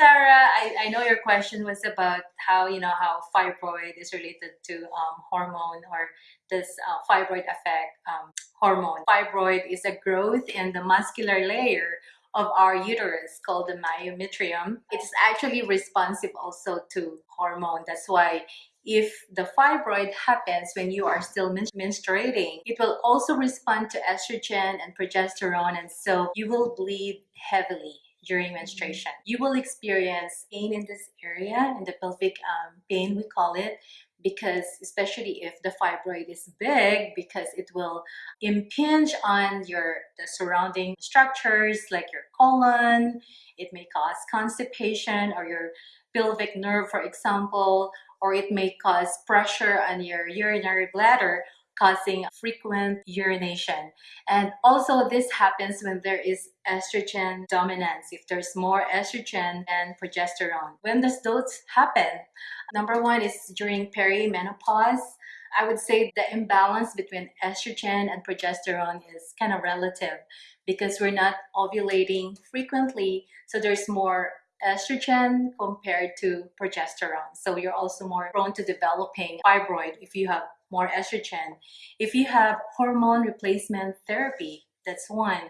Sarah, I, I know your question was about how, you know, how fibroid is related to um, hormone or this uh, fibroid affect um, hormone. Fibroid is a growth in the muscular layer of our uterus called the myometrium. It's actually responsive also to hormone. That's why if the fibroid happens when you are still menstruating, it will also respond to estrogen and progesterone and so you will bleed heavily during menstruation. You will experience pain in this area, in the pelvic um, pain we call it, because especially if the fibroid is big because it will impinge on your the surrounding structures like your colon it may cause constipation or your pelvic nerve for example or it may cause pressure on your urinary bladder causing frequent urination. And also this happens when there is estrogen dominance, if there's more estrogen than progesterone. When does those happen? Number one is during perimenopause. I would say the imbalance between estrogen and progesterone is kind of relative because we're not ovulating frequently, so there's more estrogen compared to progesterone. So you're also more prone to developing fibroid if you have more estrogen. If you have hormone replacement therapy, that's one.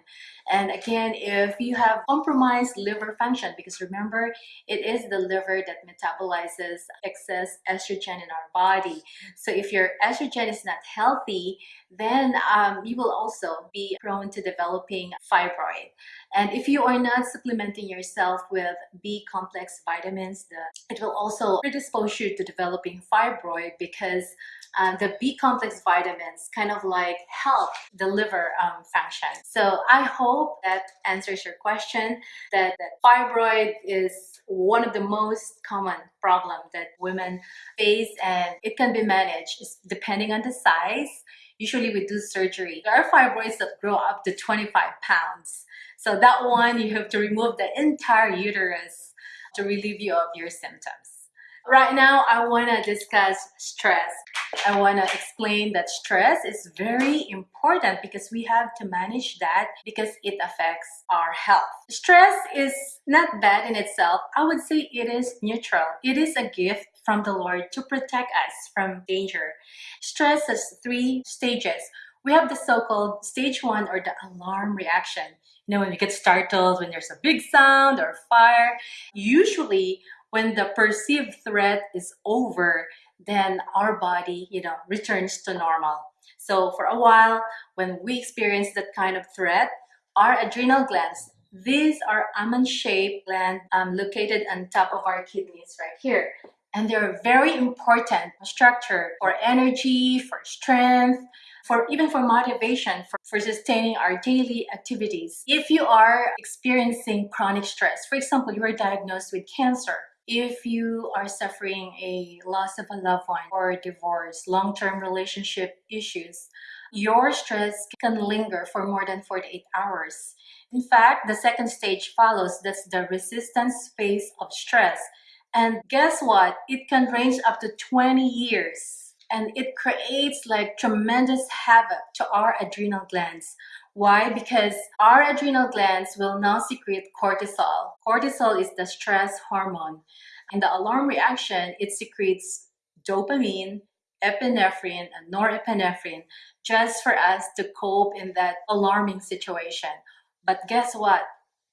And again, if you have compromised liver function, because remember, it is the liver that metabolizes excess estrogen in our body. So if your estrogen is not healthy, then um, you will also be prone to developing fibroid. And if you are not supplementing yourself with B complex vitamins, the, it will also predispose you to developing fibroid because uh, the B complex vitamins kind of like help the liver um, function. So I hope that answers your question that, that fibroid is one of the most common problem that women face and it can be managed depending on the size. Usually we do surgery. There are fibroids that grow up to 25 pounds. So that one, you have to remove the entire uterus to relieve you of your symptoms. Right now, I want to discuss stress. I want to explain that stress is very important because we have to manage that because it affects our health. Stress is not bad in itself. I would say it is neutral. It is a gift from the Lord to protect us from danger. Stress has three stages. We have the so-called stage one or the alarm reaction. You know, when you get startled, when there's a big sound or fire, usually when the perceived threat is over, then our body, you know, returns to normal. So for a while, when we experience that kind of threat, our adrenal glands, these are almond-shaped glands um, located on top of our kidneys right here. And they're very important structure for energy, for strength, for even for motivation, for, for sustaining our daily activities. If you are experiencing chronic stress, for example, you are diagnosed with cancer, if you are suffering a loss of a loved one or a divorce, long-term relationship issues, your stress can linger for more than 48 hours. In fact, the second stage follows, that's the resistance phase of stress. And guess what? It can range up to 20 years and it creates like tremendous havoc to our adrenal glands. Why? Because our adrenal glands will now secrete cortisol. Cortisol is the stress hormone. In the alarm reaction, it secretes dopamine, epinephrine, and norepinephrine just for us to cope in that alarming situation. But guess what?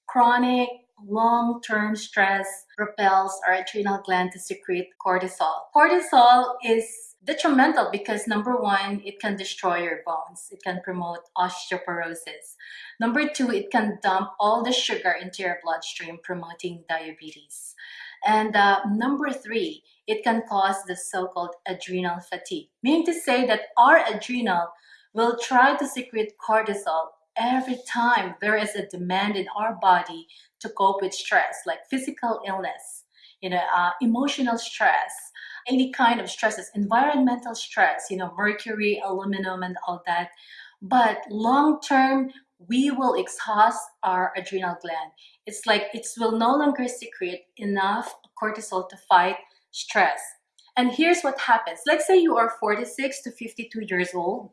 Chronic long-term stress propels our adrenal gland to secrete cortisol. Cortisol is detrimental because number one, it can destroy your bones. It can promote osteoporosis. Number two, it can dump all the sugar into your bloodstream, promoting diabetes. And uh, number three, it can cause the so-called adrenal fatigue, meaning to say that our adrenal will try to secrete cortisol every time there is a demand in our body to cope with stress, like physical illness, you know, uh, emotional stress, any kind of stresses, environmental stress, you know, mercury, aluminum, and all that. But long term, we will exhaust our adrenal gland. It's like it will no longer secrete enough cortisol to fight stress. And here's what happens. Let's say you are 46 to 52 years old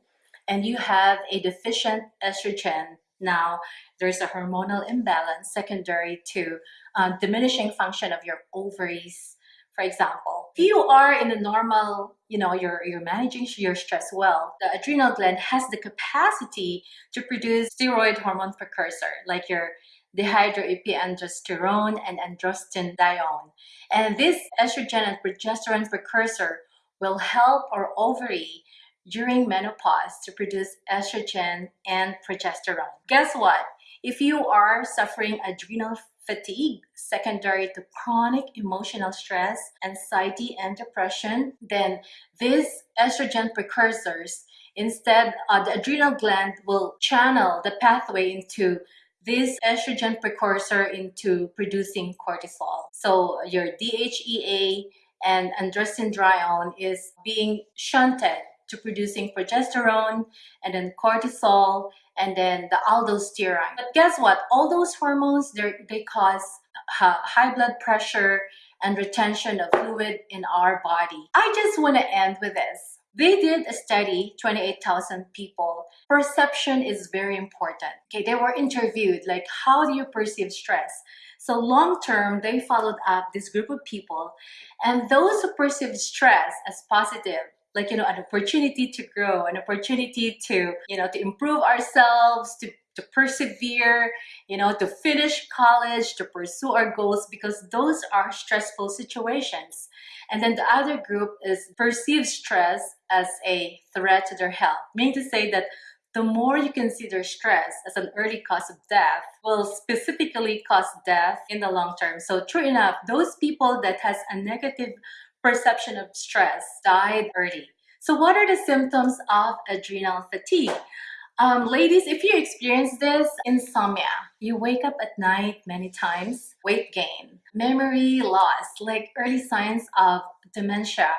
and you have a deficient estrogen. Now there's a hormonal imbalance secondary to uh, diminishing function of your ovaries. For example if you are in a normal you know you're you're managing your stress well the adrenal gland has the capacity to produce steroid hormone precursor like your dehydroepiandrosterone and androstenedione. And this estrogen and progesterone precursor will help our ovary during menopause to produce estrogen and progesterone. Guess what? If you are suffering adrenal fatigue secondary to chronic emotional stress, anxiety, and depression, then these estrogen precursors, instead, uh, the adrenal gland will channel the pathway into this estrogen precursor into producing cortisol. So your DHEA and androstenedione is being shunted to producing progesterone and then cortisol and then the aldosterone. But guess what? All those hormones, they cause high blood pressure and retention of fluid in our body. I just want to end with this. They did a study, 28,000 people. Perception is very important. Okay, they were interviewed, like how do you perceive stress? So long term, they followed up this group of people and those who perceived stress as positive like you know an opportunity to grow an opportunity to you know to improve ourselves to to persevere you know to finish college to pursue our goals because those are stressful situations. And then the other group is perceived stress as a threat to their health meaning to say that the more you consider stress as an early cause of death will specifically cause death in the long term. So true enough those people that has a negative perception of stress died early. So what are the symptoms of adrenal fatigue? Um, ladies, if you experience this, insomnia, you wake up at night many times, weight gain, memory loss, like early signs of dementia,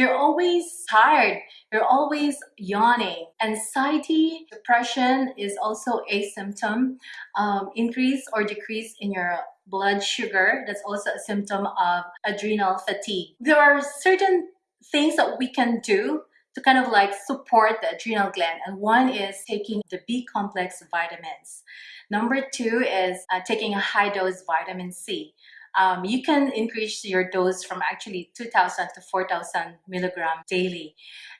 you're always tired, you're always yawning. Anxiety, depression is also a symptom. Um, increase or decrease in your blood sugar, that's also a symptom of adrenal fatigue. There are certain things that we can do to kind of like support the adrenal gland and one is taking the B complex vitamins. Number two is uh, taking a high dose vitamin C. Um, you can increase your dose from actually 2000 to 4000 milligram daily.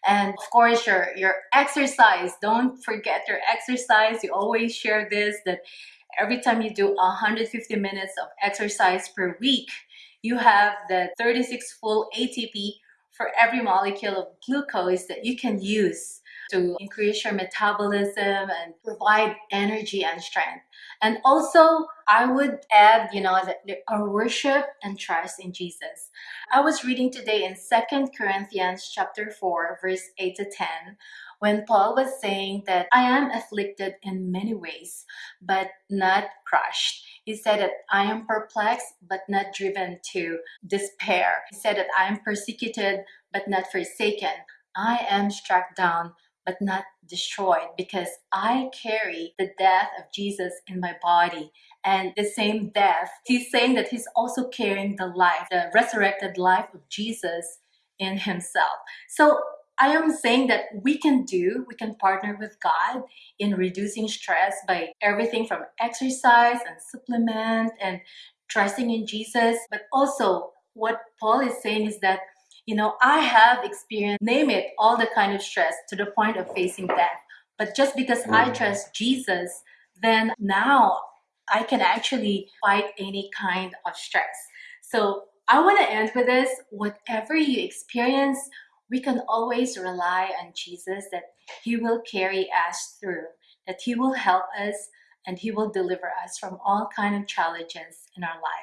And of course your your exercise don't forget your exercise. You always share this that every time you do 150 minutes of exercise per week, you have the 36 full ATP for every molecule of glucose that you can use to increase your metabolism and provide energy and strength. And also, I would add, you know, our worship and trust in Jesus. I was reading today in Second Corinthians chapter 4, verse 8 to 10, when Paul was saying that I am afflicted in many ways, but not crushed. He said that I am perplexed, but not driven to despair. He said that I am persecuted, but not forsaken. I am struck down, but not destroyed because I carry the death of Jesus in my body and the same death. He's saying that he's also carrying the life, the resurrected life of Jesus in himself. So I am saying that we can do, we can partner with God in reducing stress by everything from exercise and supplement and trusting in Jesus. But also what Paul is saying is that, you know, I have experienced, name it, all the kind of stress to the point of facing death. But just because I mm. trust Jesus, then now I can actually fight any kind of stress. So I want to end with this. Whatever you experience, we can always rely on Jesus that He will carry us through, that He will help us and He will deliver us from all kind of challenges in our life.